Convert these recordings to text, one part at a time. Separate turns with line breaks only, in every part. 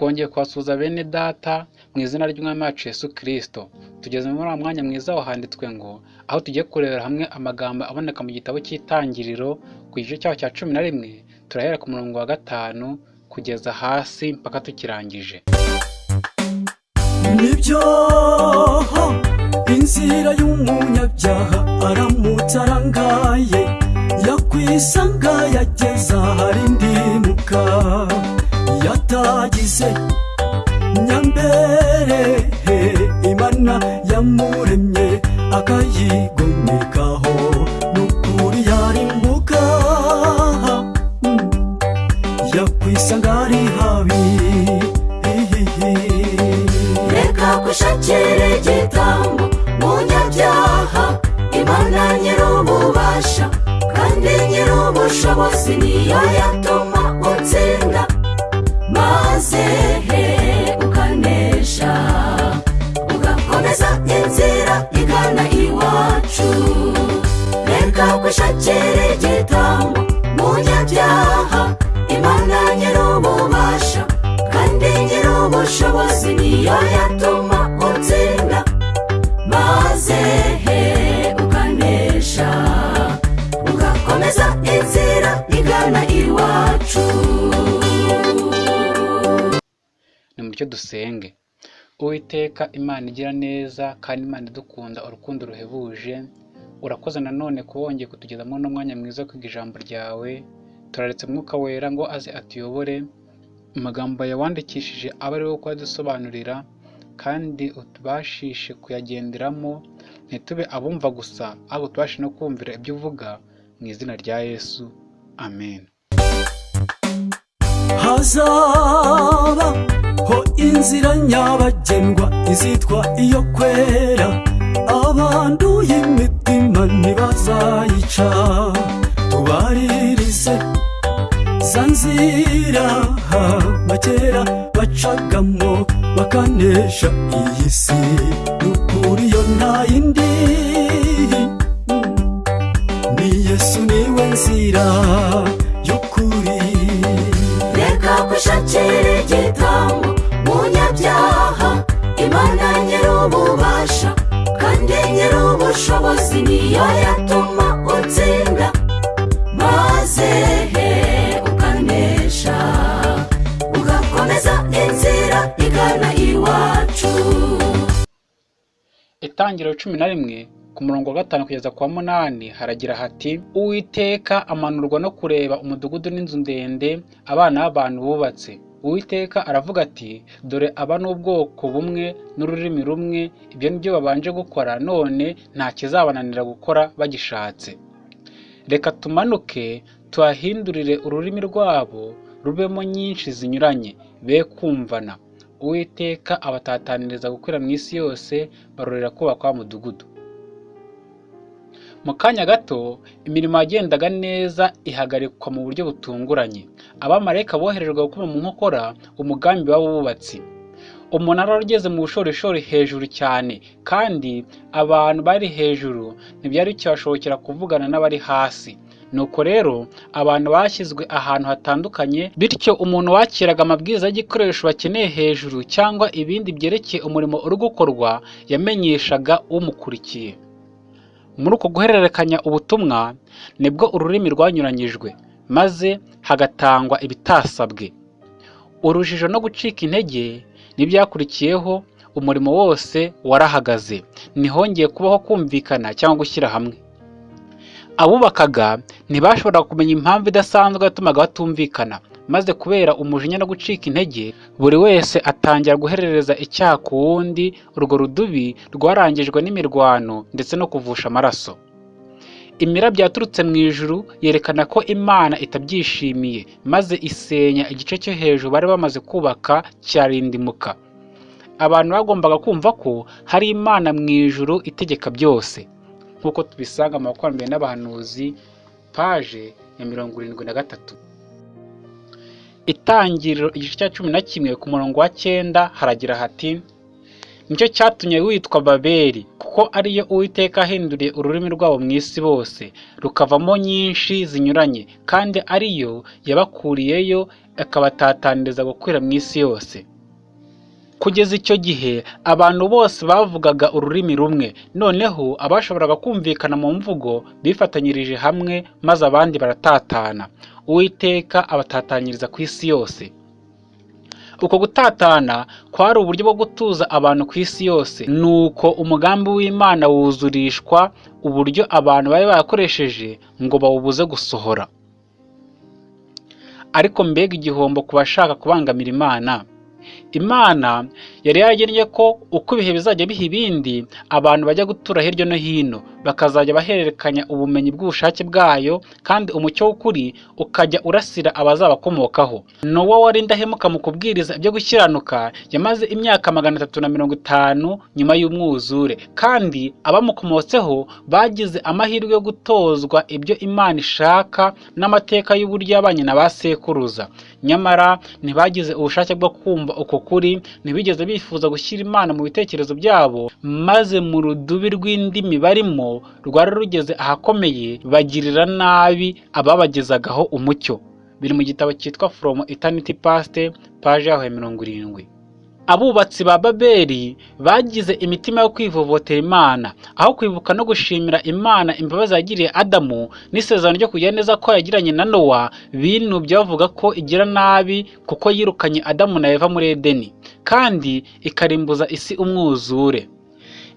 twongeye kubasuhuza bene data mu izina ry'umwami wacu Yesu Kristo. Tugeze muri uwo mwanya mwiza wahanditswe ngo aho tugiye kurebera hamwe amagambo aboneka mu gitabo cy'itangiriro ku gice cyaho cya cumi na rimwe turahera ku murongo wa gatanu kugeza hasi mpaka tukirangije.
Nibyo inzira y'umunyabyaha aramutse arangaye yakwisanga yageza ahari ndimuka. Yatagize nyambere imana yamuremye akayigomekaho n'ukuri yarimbuka Mm. yakwisanga ari habi.
Reka gushakira igitambo munyabyaha imana nyir'ububasha kandi nyir'ubushobozi niyo yatuma utsinda iwacu reka gushakira igitambo munyabyaha imana nyir'ububasha kandi nyir'ubushobozi niyo yatuma utsinda maze he ukanesha ugakomeza inzira igana iwacu
nimuryo dusenge. Uwiteka imana igira neza kandi imana idukunda urukundo ruhebuje urakoze nanone kuba wongeye kutugezamo n'umwanya mwiza wo kwiga ijambo ryawe. Turaretse umwuka wera ngo aze atuyobore. Amagambo yawandikishije abe ari wo kuyadusobanurira kandi utubashishe kuyagenderamo ntitube abumva gusa ahubwo tubashe no kumvira ibyo uvuga mu izina rya yesu. Amen.
Inzira nyabagendwa izitwa iyo kwera. Abanduye imitima ntibazayica. Tubaririze za nzira. Bakera bacagamo bakanesha iyi si. N'ukuri yo nta yindi
cumi na rimwe ku murongo wa gatanu kugeza ku wa munani haragira hati uwiteka amanurwa no kureba umudugudu n'inzu ndende abana b'abantu bubatse. Uwiteka aravuga ati dore aba ni ubwoko bumwe n'ururimi rumwe ibyo ni byo babanje gukora none nta kizabananira gukora bagishatse. Reka tumanuke tuhahindurire ururimi rwabo rubemo nyinshi zinyuranye be kumvana uwiteka abatataniriza gukwira mu isi yose barorera kubaka wa mudugudu. Mu kanya gato imirimo yagendaga neza ihagarikwa mu buryo butunguranye. Abamarayika boherejwe gukoma mu nkokora umugambi w'abubatsi umunara wari ugeze mu bushorishori hejuru cyane kandi abantu bari hejuru ntibyari bikibashobokera kuvugana n'abari hasi. Nuko rero abantu bashyizwe ahantu hatandukanye bityo umuntu wakiraga amabwiriza y'igikoresho bakeneye hejuru cyangwa ibindi byerekeye umurimo uri gukorwa yamenyeshaga umukurikiye. Muri uko guhererekanya ubutumwa ni bwo ururimi rwanyuranyijwe maze hagatangwa ibitasabwe. Urujijo no gucika intege n'ibyakurikiyeho umurimo wose warahagaze. Ntihongeye kubaho kumvikana cyangwa gushyira hamwe. Abubakaga ntibashoboraga kumenya impamvu idasanzwe yatumaga batumvikana maze kubera umujinya no gucika intege buri wese atangira guherereza icyaha ku wundi urwo rudubi rwarangijwe n'imirwano ndetse no kuvusha amaraso. Imirabyo yaturutse mu ijuru yerekana ko imana itabyishimiye maze isenya igice cyo hejuru bari bamaze kubaka cyarindimuka. Abantu bagombaga kumva ko hari imana mu ijuru itegeka byose. Nk'uko tubisanga mu bakurambere n'abahanuzi paje ya mirongo irindwi na gatatu. Itangiriro igice cya cumi na kimwe ku murongo wa cyenda haragira hati ni cyo cyatumye witwa babeli kuko ariyo uwiteka ahinduriye ururimi rwabo mu isi bose rukavamo nyinshi zinyuranye kandi ariyo yabakuriyeyo akabatatanyiriza gukwira mu isi yose. Kugeza icyo gihe abantu bose bavugaga ururimi rumwe. Noneho abashoboraga kumvikana mu mvugo bifatanyirije hamwe maze abandi baratatana. Uwiteka abatatanyiriza ku isi yose. Uko gutatana kwari uburyo bwo gutuza abantu ku isi yose. Nuko umugambi w'imana wuzurishwa uburyo abantu bari barakoresheje ngo bawubuze gusohora. Ariko mbega igihombo ku bashaka kubangamira imana. Imana yari yaragennye ko uko ibihe bizajya biha ibindi abantu bajya gutura hirya no hino. Bakazajya bahererekanya ubumenyi bw'ubushake bwayo kandi umucyo w'ukuri ukajya urasira abazabakomokaho. Nowa wari indahemuka mu kubwiriza ibyo gukiranuka yamaze imyaka magana atatu na mirongo itanu nyuma y'umwuzure. Kandi abamukomotseho bagize amahirwe yo gutozwa ibyo imana ishaka n'amateka y'uburyo yabanye na ba sekuruza. Nyamara ntibagize ubushake bwo kumva uko kuri ntibigeze bifuza gushyira imana mu bitekerezo byabo maze mu rudubi rw'indimi barimo rwari rugeze ahakomeye bagirira nabi ababagezagaho umucyo. Biri mu gitabo cyitwa from eternity past paje yaho ya mirongo irindwi. Abubatsi ba babeli bagize imitima yo kwivovotera imana. Aho kwibuka no gushimira imana imbabazi yagiriye adamu n'isezerano ryo kugira neza ko yagiranye na nowa binubye bavuga ko igira nabi kuko yirukanye adamu na eva muri edeni. Kandi ikarimbuza isi umwuzure.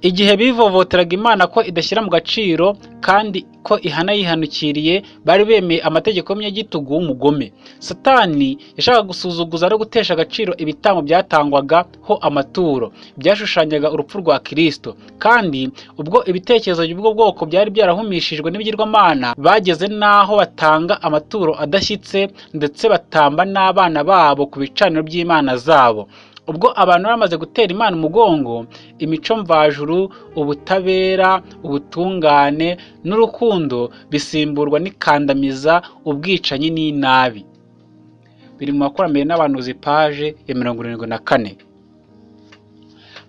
Igihe bivovoteraga imana ko idashyira mu gaciro kandi ko ihana yihanukiriye bari bemeye amategeko y'umunyagitugu w'umugome. Satani yashakaga gusuzuguza no gutesha agaciro ibitambo byatangwaga ho amaturo. Byashushanyaga urupfu rwa kirisito kandi ubwo ibitekerezo by'ubwo bwoko byari byarahumishijwe n'ibigirwamana bageze n'aho batanga amaturo adashyitse ndetse batamba n'abana babo ku bicaniro by'imana zabo. Ubwo abantu bamaze gutera imana umugongo imico mvajuru ubutabera ubutungane n'urukundo bisimburwa n'ikandamiza ubwicanyi n'inabi. Biri mu bakurambere n'abanuzi paje ya mirongo irindwi na kane.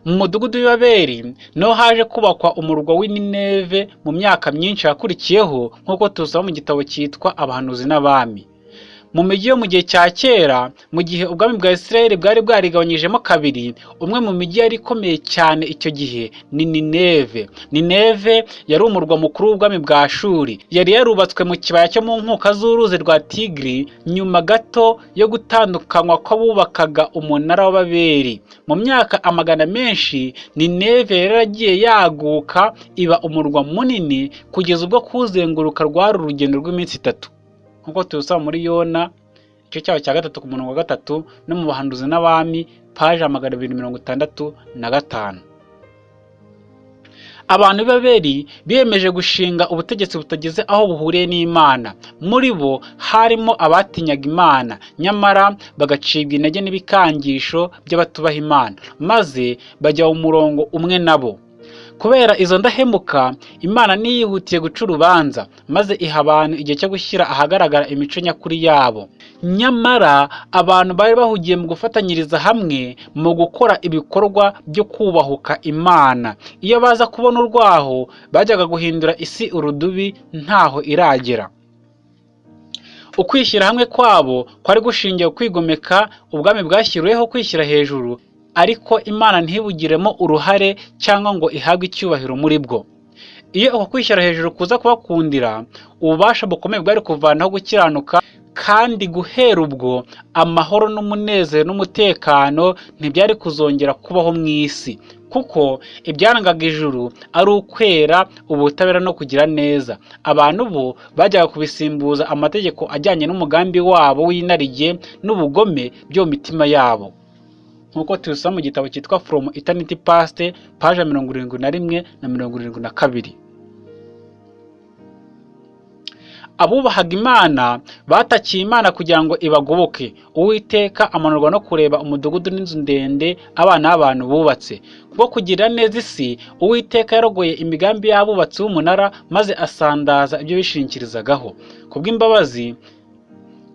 Mu mudugudu w'ibaberi ni ho haje kubakwa umurwa w'inineve mu myaka myinshi yakurikiyeho nk'uko tuzaba mu gitabo cyitwa abahanuzi n'abami. Mu mijyi yo mu gihe cya kera mu gihe ubwami bwa Isirayeli bwari bwarigabanyijemo kabiri umwe mu mijyi yari ikomeye cyane icyo gihe ni Nineve. Nineve yari umurwa mukuru w'ubwami bwa Shuri yari yarubatswe mu kibaya cyo mu nkuka z'uruzi rwa Tigiri nyuma gato yo gutandukanywa kw'abubakaga umunara w'Ababeri. Mu myaka amagana menshi Nineve yari yaragiye yaguka iba umurwa munini kugeza ubwo kuzenguruka rwari urugendo rw'iminsi itatu. Nk'uko tubisaba muri yona igice cyaho cya gatatu ku murongo wa gatatu no mu bahanduzi n'abami paje magana abiri mirongo itandatu na gatanu. Abantu b'ababeri biyemeje gushinga ubutegetsi butageze aho buhuriye n'imana. Muri bo harimo abatinyaga imana. Nyamara bagacibwa intege n'ibikangisho by'abatubaha imana. Maze bajya mu murongo umwe nabo kubera izo ndahemuka imana ntiyihutiye guca urubanza maze iha abantu igihe cyo gushyira ahagaragara imico nyakuri yabo. Nyamara abantu bari bahugiye mu gufatanyiriza hamwe mu gukora ibikorwa byo kubahuka imana. Iyo baza kubona urwaho bajyaga guhindura isi urudubi ntaho iragera. Ukwishyira hamwe kwabo kwari gushingiye kwigomeka ubwami bwashyiriweho kwishyira hejuru ariko imana ntibugiremo uruhare cyangwa ngo ihabwe icyubahiro muri bwo. Iyo uko kwishyira hejuru kuza kubakundira ububasha bukomeye bwari kuvanaho gukiranuka kandi guhera ubwo amahoro n'umunezero n'umutekano ntibyari kuzongera kubaho mu isi. Kuko ibyarangaga ijuru ari ukwera ubutabera no kugira neza. Abantu bo bajyaga kubisimbuza amategeko ajyanye n'umugambi wabo w'inarijye n'ubugome byo mu mitima yabo. Nk'uko tubisoma mu gitabo cyitwa from eternity past paje mirongo irindwi na rimwe na mirongo irindwi na kabiri. Abubahaga imana batakiye imana kugira ngo ibagoboke. Uwiteka amanurwa no kureba umudugudu n'inzu ndende abana b'abantu bubatse. Kubwo kugirira neza isi uwiteka yarogoye imigambi y'abubatsi b'umunara maze asandaza ibyo bishingirizagaho kubw'imbabazi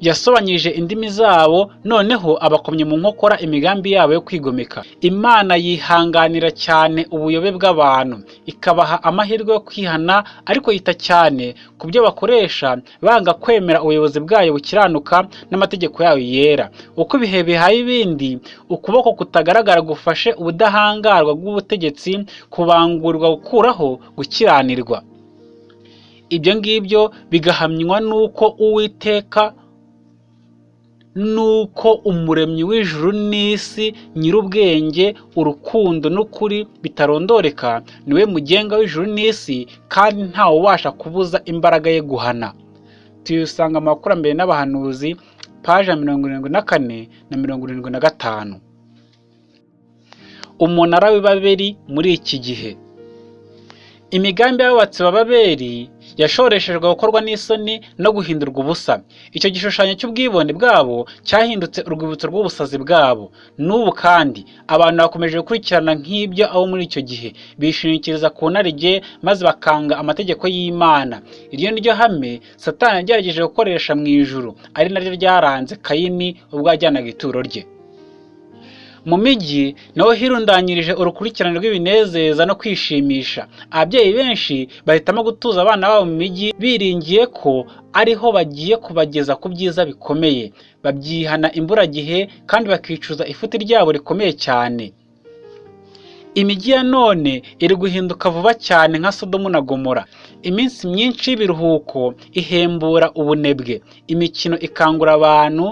yasobanyije indimi zabo noneho abakomye mu nkokora imigambi yabo yo kwigomeka. Imana yihanganira cyane ubuyobe bw'abantu. Ikabaha amahirwe yo kwihana ariko yita cyane ku byo bakoresha banga kwemera ubuyobozi bwayo bukiranuka n'amategeko yayo yera. Uko ibihe bihaye ibindi ukuboko kutagaragara gufashe ubudahangarwa bw'ubutegetsi kubangurirwa gukuraho gukiranirwa. Ibyo ngibyo bigahamywa n'uko uwiteka nuko umuremyi w'ijuru n'isi nyir'ubwenge urukundo n'ukuri bitarondoreka ni we mugenga w'ijuru n'isi kandi ntawe ubasha kubuza imbaraga ye guhana. Tuyisanga mu bakurambere n'abahanuzi paje ya mirongo irindwi na kane na mirongo irindwi na gatanu. Umunara w'ibaberi muri iki gihe. Imigambi y'abubatsi ba babeli yashoreshejwe gukorwa n'isoni no guhindurwa ubusa. Icyo gishushanyo cy'ubwibone bwabo cyahindutse urwibutso rw'ubusazi bwabo. N'ubu kandi abantu bakomeje gukurikirana nk'ibyo abo muri icyo gihe. Bishingikiriza ku narijye maze bakanga amategeko y'imana. Iryo ni ryo hame satani yagerageje gukoresha mu ijuru. Ari naryo ryaranze kayini ubwo yajyanaga ituro rye. Mu mijyi naho hirundanyirije urukurikirane rw'ibinezeza no kwishimisha. Ababyeyi benshi bahitamo gutuza abana babo mu mijyi biringiye ko ariho bagiye kubageza ku byiza bikomeye. Babyihana imburagihe kandi bakicuza ifuti ryabo rikomeye cyane. Imijyi ya none iri guhinduka vuba cyane nka sodomu na gomora. Iminsi myinshi y'ibiruhuko ihembura ubunebwe. Imikino ikangura abantu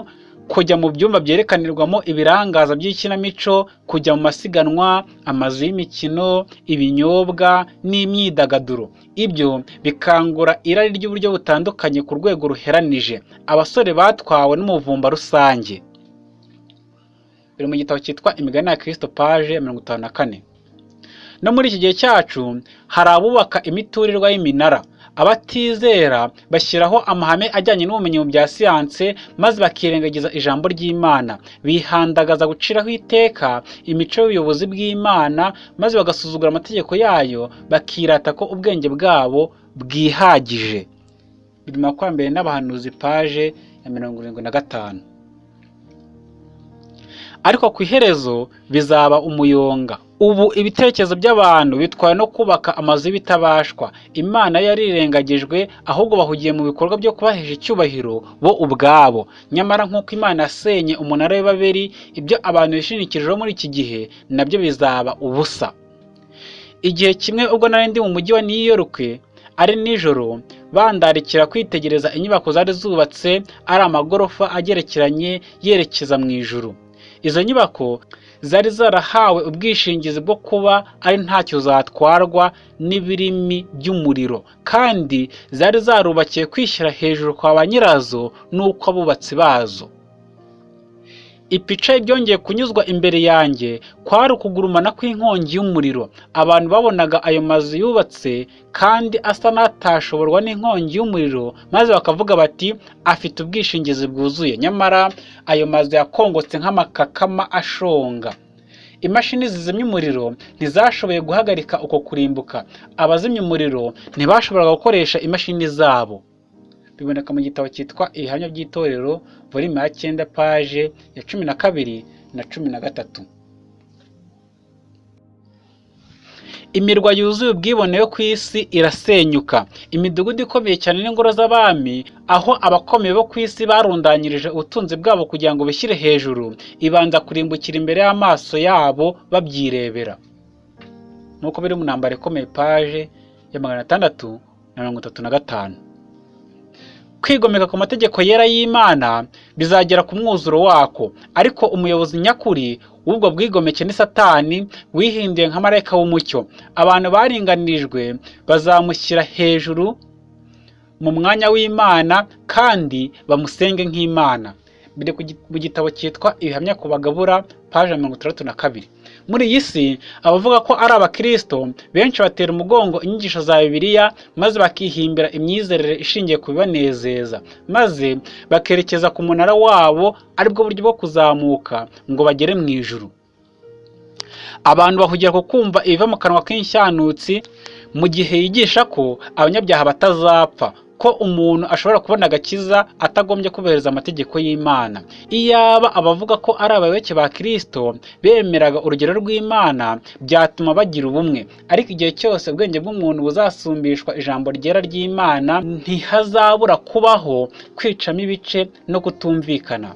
kujya mu byumba byerekanirwamo ibirangaza by'ikinamico kujya mu masiganwa amazu y'imikino ibinyobwa n'imyidagaduro. Ibyo bikangura irari ry'uburyo butandukanye ku rwego ruheranije. Abasore batwawe n'umuvumba rusange. Biri mu gitabo cyitwa imigani ya kirisito paje mirongo itanu na kane. No muri iki gihe cyacu hari abubaka imiturirwa y'iminara. Abatizera bashyiraho amahame ajyanye n'ubumenyi mu bya siyanse maze bakirengagiza ijambo ry'imana. Bihandagaza guciraho iteka imico y'ubuyobozi bw'imana maze bagasuzugura amategeko yayo bakirata ko ubwenge bwabo bwihagije. Biri makumyabiri n'abahanuzi paje ya mirongo irindwi na gatanu. Ariko ku iherezo bizaba umuyonga. Ubu ibitekerezo by'abantu bitwaye no kubaka amazu y'ibitabashwa. Imana yarirengagijwe ahubwo bahugiye mu bikorwa byo kubahesha icyubahiro bo ubwabo. Nyamara nk'uko imana yasenye umunara w'ibaberi ibyo abantu bishingikirijeho muri iki gihe na byo bizaba ubusa. Igihe kimwe ubwo nari ndi mu mujyi wa New York ari nijoro bandarikira kwitegereza inyubako zari zubatse ari amagorofa agerekeranye yerekeza mu ijuru. Izo nyubako zari zarahawe ubwishingizi bwo kuba ari ntacyo zatwarwa n'ibirimi by'umuriro. Kandi zari zarubakiye kwishyira hejuru kwa ba nyirazo n'uko abubatsi bazo. Ipica byongeye kunyuzwa imbere yanjye kwari ukugurumana kw'inkongi y'umuriro. Abantu babonaga ayo mazu yubatse kandi asa n'atashoborwa n'inkongi y'umuriro maze bakavuga bati afite ubwishingizi bwuzuye. Nyamara ayo mazu yakongotse nk'amakakama ashonga. Imashini zizimya umuriro ntizashoboye guhagarika uko kurimbuka. Abazimya umuriro ntibashoboraga gukoresha imashini zabo. Biboneka mu gitabo cyitwa ibihamya by'itorero volume ya cyenda paje ya cumi na kabiri na cumi na gatatu. Imirwa yuzuye ubwibone yo ku isi irasenyuka. Imidugudu ikomeye cyane n'ingoro z'abami aho abakomeye bo ku isi barundanyirije ubutunzi bwabo kugira ngo bishyire hejuru. Ibanza kurimbukira imbere y'amaso yabo babyirebera. Nk'uko biri mu ntambaro ikomeye paje ya magana atandatu na mirongo itatu na gatanu. Kwigomeka ku mategeko yera y'imana bizagera ku mwuzuro wako. Ariko umuyobozi nyakuri w'ubwo bwigomeke ni satani wihinduye nka marayika w'umucyo. Abantu baringanirijwe bazamushyira hejuru mu mwanya w'imana kandi bamusenge nk'imana. Biri mu gitabo cyitwa ibihamya ku bagabura paje mirongo itandatu na kabiri. Muri iyi si abavuga ko ari abakirisito benshi batera umugongo inyigisho za bibiliya maze bakihimbira imyizerere ishingiye ku bibanezeza maze bakerekeza ku munara wabo ari bwo buryo bwo kuzamuka ngo bagere mu ijuru. Abantu bahugira ku kumva ibiva mu kanwa k'inshanutsi mu gihe yigisha ko abanyabyaha batazapfa. Ko umuntu ashobora kubona agakiza atagombye kubahiriza amategeko y'Imana. Iyaba abavuga ko ari abayoboke ba Kristo bemeraga urugero rw'Imana byatuma bagira ubumwe, ariko igihe cyose ubwenge bw'umuntu buzasumbishwa ijambo ryera ry'Imana ntihazabura kubaho kwicamo ibice no kutumvikana.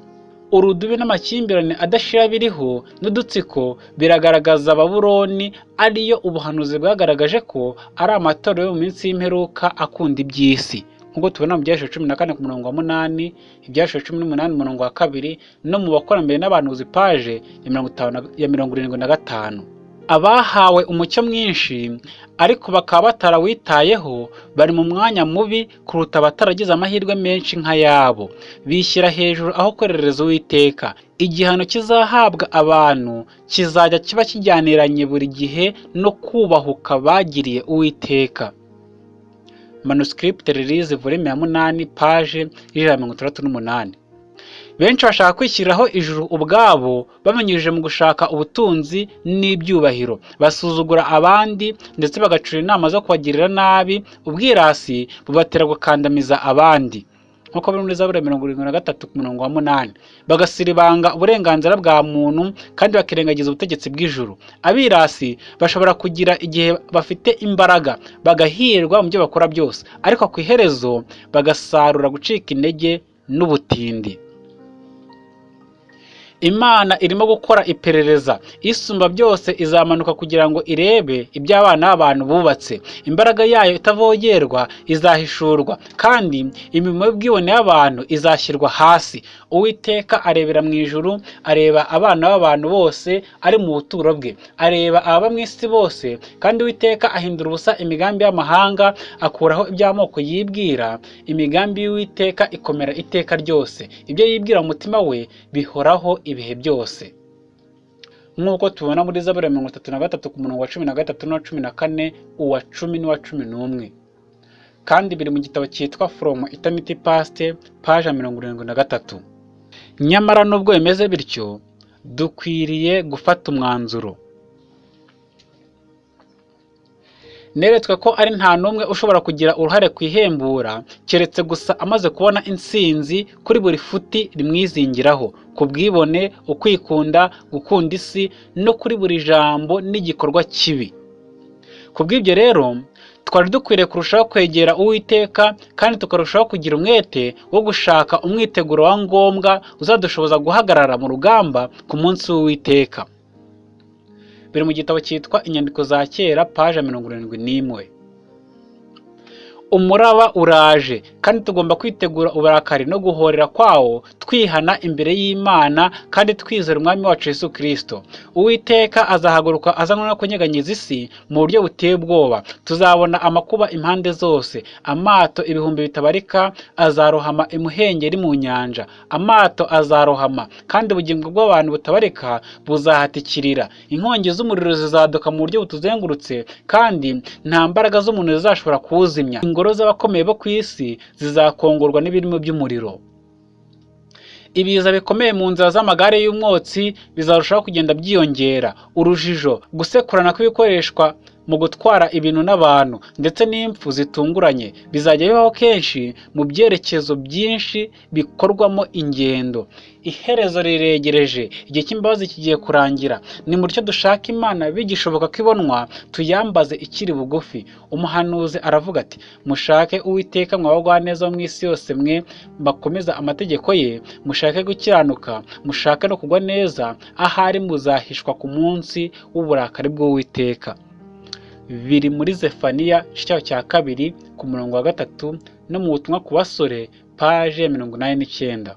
Urudubi n'amakimbirane adashira biriho n'udutsiko biragaragaza Babuloni ariyo ubuhanuzi bwagaragaje ko ari amatorero yo mu minsi y'imperuka akunda iby'isi. Nk'uko tubona mu byashiro cumi na kane ku murongo wa munani ibyashiro cumi n'umunani umurongo wa kabiri no mu bakurambere n'abahanuzi paje ya mirongo irindwi na gatanu. Abahawe umucyo mwinshi ariko bakaba batarawitayeho bari mu mwanya mubi kuruta abataragize amahirwe menshi nk'ayabo bishyira hejuru aho kwerereza uwiteka. Igihano kizahabwa abantu kizajya kiba kijyaniranye buri gihe no kubahuka bagiriye uwiteka. Manuscript release volume ya munani paje y'ijana na mirongo itandatu n'umunani. Benshi bashaka kwishyiriraho ijuru ubwabo babinyujije mu gushaka ubutunzi n'ibyubahiro. Basuzugura abandi ndetse bagacura inama zo kubagirira nabi ubwirasi bubatera gukandamiza abandi. Nk'uko biri muri zaburi mirongo irindwi na gatatu ku murongo wa munani. Bagasiribanga uburenganzira bwa muntu kandi bakirengagiza ubutegetsi bw'ijuru. Abirasi bashobora kugira igihe bafite imbaraga bagahirwa mu byo bakora byose. Ariko ku iherezo bagasarura gucika intege n'ubutindi. Imana irimo gukora iperereza. Isumba byose izamanuka kugira ngo irebe ibyo abana b'abantu bubatse. Imbaraga yayo itavogerwa izahishurwa kandi imirimo y'ubwibone y'abantu izashyirwa hasi. Uwiteka arebera mu ijuru areba abana b'abantu bose ari mu buturo bwe. Areba ababa mu isi bose kandi uwiteka ahindura ubusa imigambi y'amahanga akuraho iby'amoko yibwira. Imigambi y'uwiteka ikomera iteka ryose. Ibyo yibwira mu mutima we bihoraho ibihe byose. Nk'uko tubona muri zaburi mirongo itatu na gatatu ku murongo wa cumi na gatatu n'uwa cumi na kane uwa cumi n'uwa cumi n'umwe. Kandi biri mu gitabo cyitwa from eternity past paje mirongo irindwi na gatatu. Nyamara nubwo bimeze bityo dukwiriye gufata umwanzuro. Neretswe ko ari nta n'umwe ushobora kugira uruhare ku ihembura keretse gusa amaze kubona intsinzi kuri buri futi rimwizingiraho. Ku bwibone ukwikunda gukunda isi no kuri buri jambo n'igikorwa kibi. Ku bw'ibyo rero twari dukwiriye kurushaho kwegera uwiteka kandi tukarushaho kugira umwete wo gushaka umwiteguro wa ngombwa uzadushoboza guhagarara mu rugamba ku munsi w'uwiteka. Biri mu gitabo cyitwa inyandiko za kera paje mirongo irindwi n'imwe. Umuraba uraje. Kandi tugomba kwitegura uburakari no guhorera kwawo twihana imbere y'imana kandi twizera umwami wacu yesu kirisito uwiteka azahaguruka azanwa no kunyeganyiza isi mu buryo buteye ubwoba. Tuzabona amakuba impande zose. Amato ibihumbi bitabarika azarohama imuhengeri mu nyanja. Amato azarohama kandi ubugingo bw'abantu butabarika buzahatikirira. Inkongi z'umuriro zizaduka mu buryo butuzengurutse kandi nta mbaraga z'umuntu zizashobora kuwuzimya. Ingoro z'abakomeye bo ku isi zizakongorwa n'ibirimo by'umuriro. Ibiza bikomeye mu nzira z'amagare y'umwotsi bizarushaho kugenda byiyongera. Urujijo gusekurana kw'ibikoreshwa mu gutwara ibintu n'abantu ndetse n'impfu zitunguranye bizajya bibaho kenshi mu byerekezo byinshi bikorwamo ingendo. Iherezo riregereje igihe cy'imbabazi kigiye kurangira. Ni mutyo dushaka imana bigishoboka ko ibonwa tuyambaze ikiri bugufi. Umuhanuzi aravuga ati mushake uwiteka mwabagwa neza wo mu isi yose mwe bakomeza amategeko ye mushake gukiranuka mushake no kugwa neza ahari muzahishwa ku munsi w'uburakari bw'uwiteka. Biri muri zefaniya igice cya kabiri ku murongo wa gatatu no mu butumwa ku basore paje mirongo inani n'icyenda.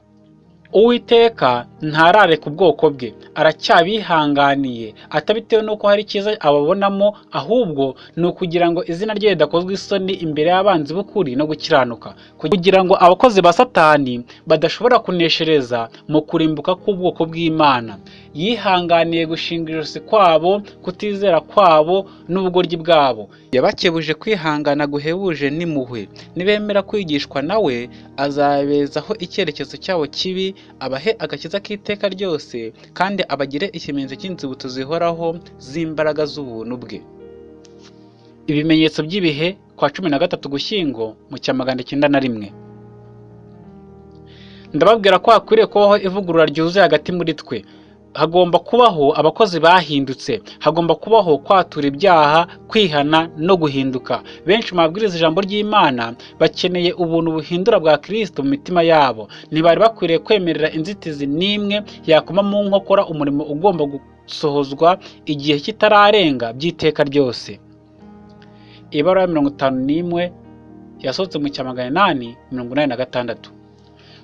Uwiteka ntarareka ubwoko bwe aracyabihanganiye atabitewe n'uko hari icyiza ababonamo ahubwo ni ukugira ngo izina rye ridakozwa isoni imbere y'abanzi b'ukuri no gukiranuka. Kugira ngo abakozi ba satani badashobora kuneshereza mu kurimbuka k'ubwoko bw'imana. Yihanganiye gushinga ijosi kwabo kutizera kwabo n'ubugoryi bwabo. Yabakebuje kwihangana guhebuje n'impuhwe. Nibemera kwigishwa nawe azabezaho icyerekezo cyabo kibi abahe agakiza k'iteka ryose kandi abagire ikimenyetso cy'inzibutso zihoraho z'imbaraga z'ubuntu bwe. Ibimenyetso by'ibihe kwa cumi na gatatu gushyingo mu cya magana cyenda na rimwe. Ndababwira ko hakwiriye kubaho ivugurura ryuzuye hagati muri twe. Hagomba kubaho abakozi bahindutse. Hagomba kubaho kwatura ibyaha kwihana no guhinduka. Benshi mu babwiriza ijambo ry'imana bakeneye ubuntu buhindura bwa kirisito mu mitima yabo. Ntibari bakwiriye kwemerera inzitizi n'imwe yakoma mu nkokora umurimo ugomba gusohozwa igihe kitararenga by'iteka ryose. Ibara ya mirongo itanu n'imwe yasohotse mu cya magana inani mirongo inani na gatandatu.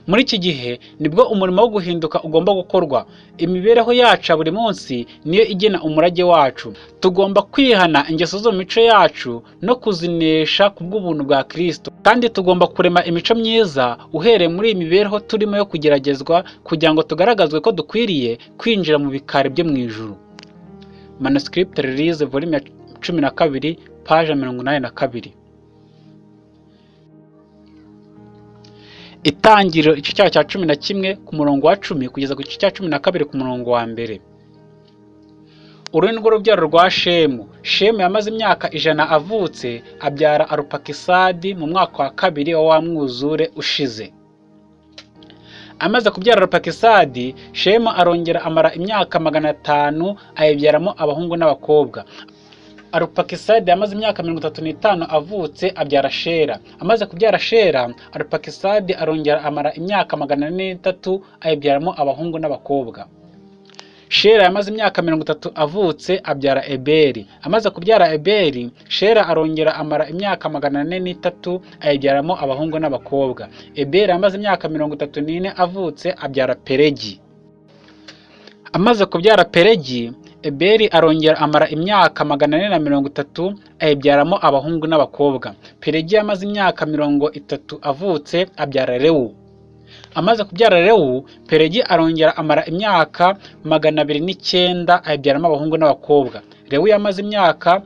Muri iki gihe ni bwo umurimo wo guhinduka ugomba gukorwa. Imibereho yacu ya buri munsi niyo igena umurage wacu. Tugomba kwihana ingeso zo mu mico yacu no kuzinesha ku bw'ubuntu bwa kirisito kandi tugomba kurema imico myiza uhereye muri iyi mibereho turimo yo kugeragezwa kugira ngo tugaragazwe ko dukwiriye kwinjira mu bikari byo mu ijuru. Manuscript release volume ya cumi na kabiri paje mirongo inani na kabiri. Itangiriro igice cyayo cya cumi na kimwe ku murongo wa cumi kugeza ku gice cya cumi na kabiri ku murongo wa mbere. Uru ni rwo rubyaro rwa shemu. Shemu yamaze imyaka ijana avutse abyara arupakisadi mu mwaka wa kabiri wa wa mwuzure ushize. Amaze kubyara arupakisadi shemu arongera amara imyaka magana atanu ayibyaramo abahungu n'abakobwa. Arupakisadi yamaze imyaka mirongo itatu n'itanu avutse abyara shera. Amaze kubyara shera arupakisadi arongera amara imyaka magana ane n'itatu ayibyaramo abahungu n'abakobwa. Shera yamaze imyaka mirongo itatu avutse abyara eberi. Amaze kubyara eberi shera arongera amara imyaka magana ane n'itatu ayibyaramo abahungu n'abakobwa. Eberi yamaze imyaka mirongo itatu n'ine avutse abyara peregi. Amaze kubyara peregi eberi arongera amara imyaka magana ane na mirongo itatu ayibyaramo abahungu n'abakobwa. Peregi yamaze imyaka mirongo itatu avutse abyara rewu amaze kubyara rewu peregi arongera amara imyaka magana abiri n'icyenda ayibyaramo abahungu n'abakobwa. Rewu yamaze imyaka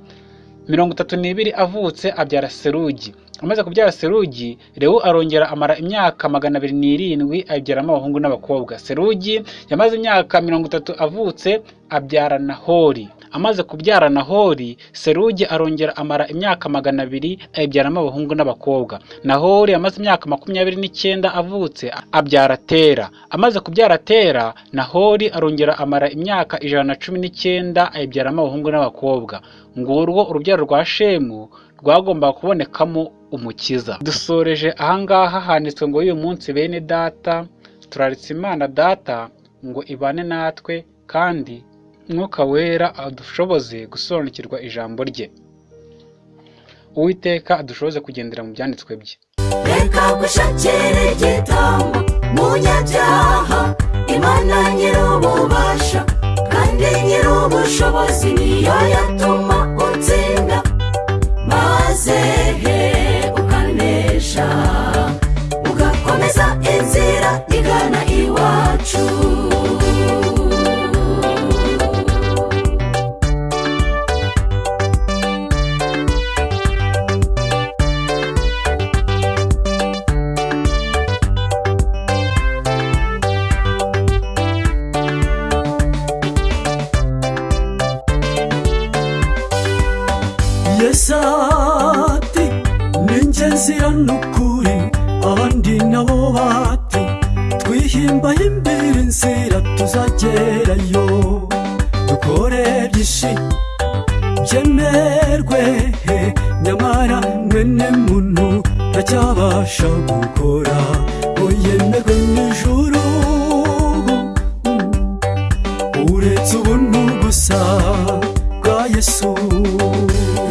mirongo itatu n'ibiri avutse abyara serugi. Amaze kubyara serugi rewu arongera amara imyaka magana abiri n'irindwi ayibyaramo abahungu n'abakobwa. Serugi yamaze imyaka mirongo itatu avutse abyara nahori. Amaze kubyara nahori serugi arongera amara imyaka magana abiri ayibyaramo abahungu n'abakobwa. Nahori yamaze imyaka makumyabiri n'icyenda avutse abyara tera. Amaze kubyara tera nahori arongera amara imyaka ijana na cumi n'icyenda ayibyaramo abahungu n'abakobwa. Ngurwo urubyaro rwa shemu rwagombaga kubonekamo umukiza. Dusoreje ahangaha handitswe ngo uyu munsi bene data turaritse imana data ngo ibane natwe kandi mwuka wera adushoboze gusobanukirwa ijambo rye. Uwiteka adushoboze kugendera mu byanditswe bye.
Reka gushakira igitambo munyabyaha. Imana nyir'ububasha kandi nyir'ubushobozi niyo yatuma utsinda. Maze he ukanesha ugakomeza inzira igana iwacu.
Yesu.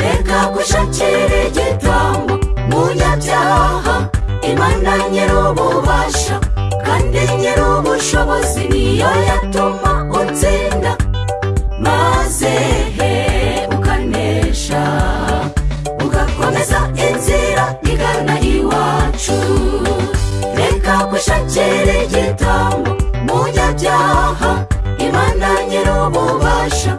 Reka gushakira igitambo munyabyaha imana nyir'ububasha kandi nyir'ubushobozi niyo yatuma utsinda. Maze he ukanesha ugakomeza inzira igana iwacu. Reka gushakira igitambo munyabyaha imana nyir'ububasha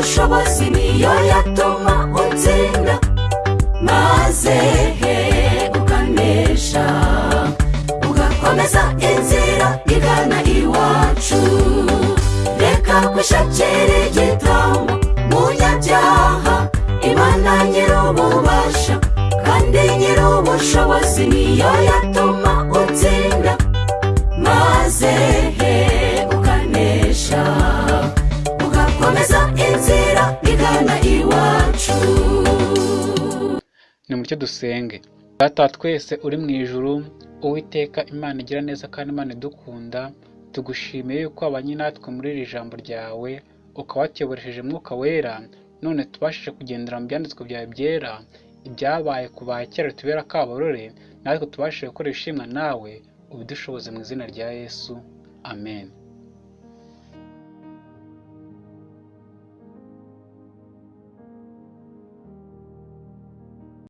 nyir'ubushobozi niyo yatuma utsinda. Maze he ukanesha ugakomeza inzira igana iwacu. Reka gushakira igitambo munyabyaha imana nyir'ububasha kandi nyir'ubushobozi niyo yatuma
mucyo dusenge. Data twese uri mu ijuru uwiteka imana igira neza kandi imana idukunda tugushimiye yuko wabanye natwe muri iri jambo ryawe ukaba watuyoboresheje mwuka wera none tubashije kugendera mu byanditswe byawe byera ibyabaye ku ba kera tubera kabarore natwe tubashije gukora ishimwa nawe ubidushoboze mu izina rya yesu. Amen.